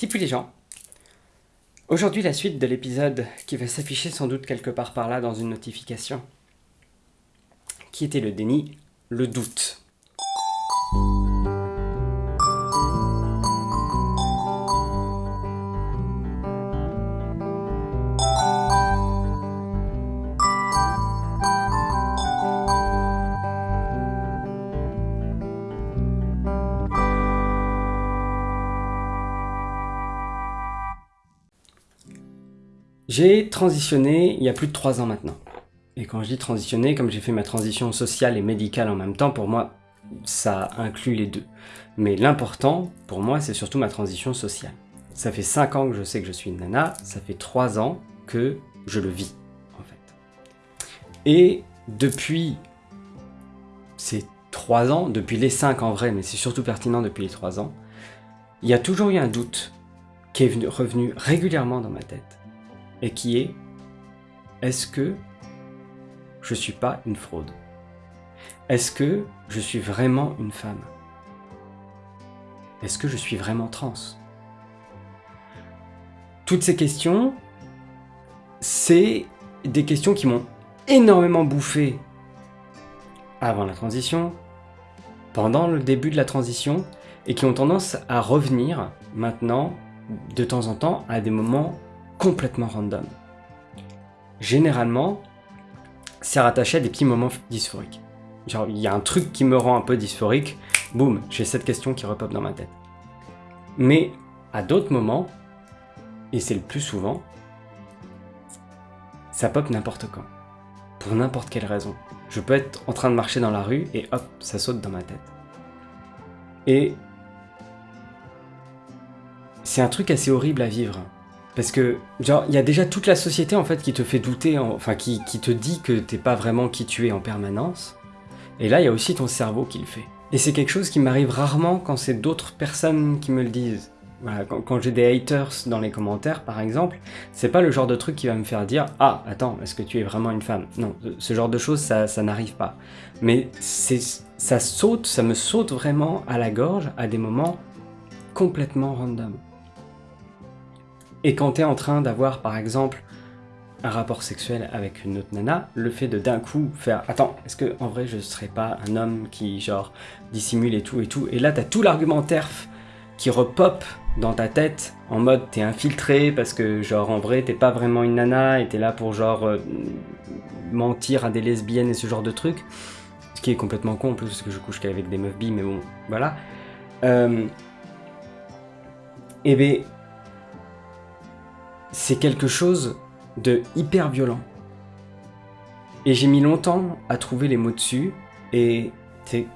Tipu les gens Aujourd'hui la suite de l'épisode qui va s'afficher sans doute quelque part par là dans une notification. Qui était le déni Le doute. J'ai transitionné il y a plus de 3 ans maintenant. Et quand je dis transitionner, comme j'ai fait ma transition sociale et médicale en même temps, pour moi, ça inclut les deux. Mais l'important, pour moi, c'est surtout ma transition sociale. Ça fait 5 ans que je sais que je suis une nana, ça fait 3 ans que je le vis, en fait. Et depuis ces 3 ans, depuis les 5 en vrai, mais c'est surtout pertinent depuis les 3 ans, il y a toujours eu un doute qui est revenu régulièrement dans ma tête et qui est est-ce que je suis pas une fraude? Est-ce que je suis vraiment une femme? Est-ce que je suis vraiment trans? Toutes ces questions, c'est des questions qui m'ont énormément bouffé avant la transition, pendant le début de la transition, et qui ont tendance à revenir maintenant, de temps en temps, à des moments complètement random. Généralement, c'est rattaché à des petits moments dysphoriques. Genre, il y a un truc qui me rend un peu dysphorique, boum, j'ai cette question qui repop dans ma tête. Mais à d'autres moments, et c'est le plus souvent, ça pop n'importe quand. Pour n'importe quelle raison. Je peux être en train de marcher dans la rue et hop, ça saute dans ma tête. Et c'est un truc assez horrible à vivre. Parce que, genre, il y a déjà toute la société, en fait, qui te fait douter, enfin, qui, te dit que t'es pas vraiment qui tu es en permanence. Et là, il y a aussi ton cerveau qui le fait. Et c'est quelque chose qui m'arrive rarement quand c'est d'autres personnes qui me le disent. Voilà, quand, j'ai des haters dans les commentaires, par exemple, c'est pas le genre de truc qui va me faire dire « Ah, attends, est-ce que tu es vraiment une femme ?» Non, ce genre de choses, ça, ça n'arrive pas. Mais ça saute, ça me saute vraiment à la gorge à des moments complètement random. Et quand t'es en train d'avoir, par exemple, un rapport sexuel avec une autre nana, le fait de d'un coup faire « Attends, est-ce que en vrai je serais pas un homme qui, genre, dissimule et tout et tout ?» Et là, t'as tout l'argumentaire qui repop dans ta tête en mode t'es infiltré parce que genre en vrai t'es pas vraiment une nana et t'es là pour genre euh, mentir à des lesbiennes et ce genre de trucs ce qui est complètement con en plus parce que je couche qu'avec des meufs bi mais bon voilà euh, et ben c'est quelque chose de hyper violent. Et j'ai mis longtemps à trouver les mots dessus, et c'est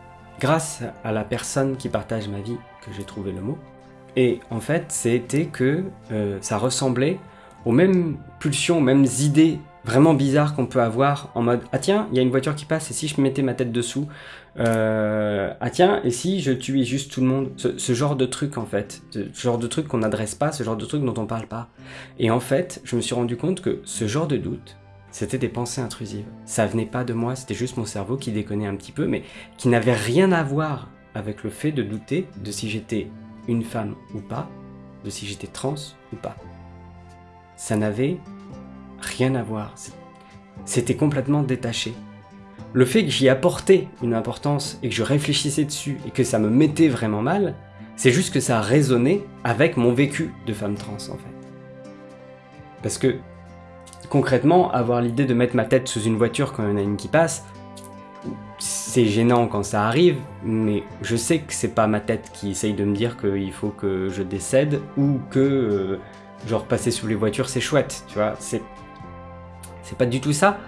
grâce à la personne qui partage ma vie que j'ai trouvé le mot. Et en fait, c'était que euh, ça ressemblait aux mêmes pulsions, aux mêmes idées vraiment bizarres qu'on peut avoir en mode « Ah tiens, il y a une voiture qui passe, et si je mettais ma tête dessous euh, Ah tiens, et si je tuais juste tout le monde ?» ce, genre de truc en fait, ce genre de truc qu'on n'adresse pas, ce genre de truc dont on parle pas. Et en fait, je me suis rendu compte que ce genre de doute, c'était des pensées intrusives. Ça venait pas de moi, c'était juste mon cerveau qui déconnait un petit peu, mais qui n'avait rien à voir avec le fait de douter de si j'étais une femme ou pas, de si j'étais trans ou pas. Ça n'avait rien à voir. C'était complètement détaché. Le fait que j'y apportais une importance et que je réfléchissais dessus et que ça me mettait vraiment mal, c'est juste que ça a résonné avec mon vécu de femme trans en fait. Parce que concrètement, avoir l'idée de mettre ma tête sous une voiture quand il y en a une qui passe, c'est gênant quand ça arrive, mais je sais que c'est pas ma tête qui essaye de me dire qu'il faut que je décède ou que euh, genre passer sous les voitures c'est chouette, tu vois, c'est pas du tout ça.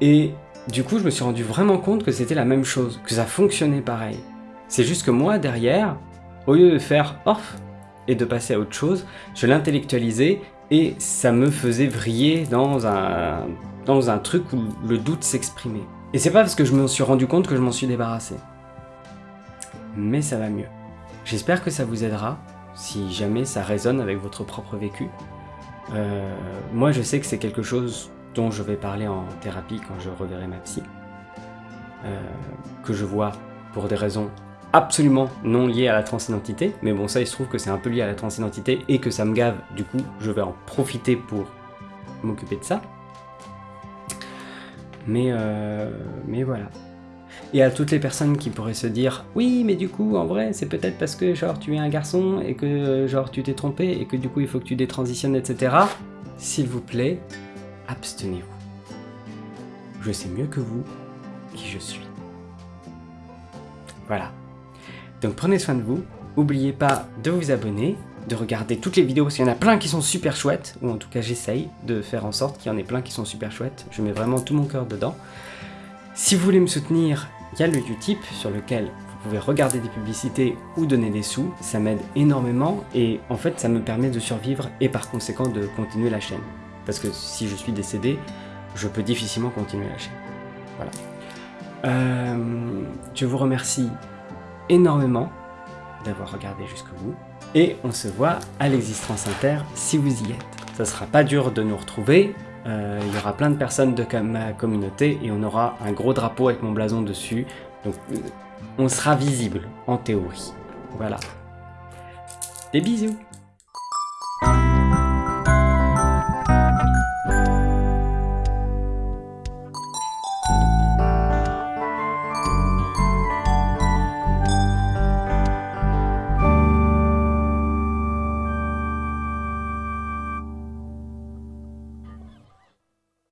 Et du coup, je me suis rendu vraiment compte que c'était la même chose, que ça fonctionnait pareil. C'est juste que moi, derrière, au lieu de faire « off » et de passer à autre chose, je l'intellectualisais et ça me faisait vriller dans un, dans truc où le doute s'exprimait. Et c'est pas parce que je me suis rendu compte que je m'en suis débarrassé. Mais ça va mieux. J'espère que ça vous aidera, si jamais ça résonne avec votre propre vécu. Euh, moi, je sais que c'est quelque chose dont je vais parler en thérapie quand je reverrai ma psy, euh, que je vois pour des raisons absolument non lié à la transidentité, mais bon ça il se trouve que c'est un peu lié à la transidentité et que ça me gave, du coup je vais en profiter pour m'occuper de ça. Mais, euh, mais voilà. Et à toutes les personnes qui pourraient se dire « Oui, mais du coup, en vrai, c'est peut-être parce que genre tu es un garçon et que genre tu t'es trompé et que du coup il faut que tu détransitionnes, etc. » S'il vous plaît, abstenez-vous. Je sais mieux que vous qui je suis. Voilà. Donc prenez soin de vous, n'oubliez pas de vous abonner, de regarder toutes les vidéos, parce qu'il y en a plein qui sont super chouettes, ou en tout cas j'essaye de faire en sorte qu'il y en ait plein qui sont super chouettes, je mets vraiment tout mon cœur dedans. Si vous voulez me soutenir, il y a le Utip sur lequel vous pouvez regarder des publicités ou donner des sous, ça m'aide énormément et en fait ça me permet de survivre et par conséquent de continuer la chaîne. Parce que si je suis décédé, je peux difficilement continuer la chaîne. Voilà. Euh, je vous remercie énormément d'avoir regardé jusqu'au bout. Et on se voit à l'existence inter si vous y êtes. Ça sera pas dur de nous retrouver, euh, il y aura plein de personnes de ma communauté et on aura un gros drapeau avec mon blason dessus. Donc euh, on sera visible, en théorie. Voilà. Des bisous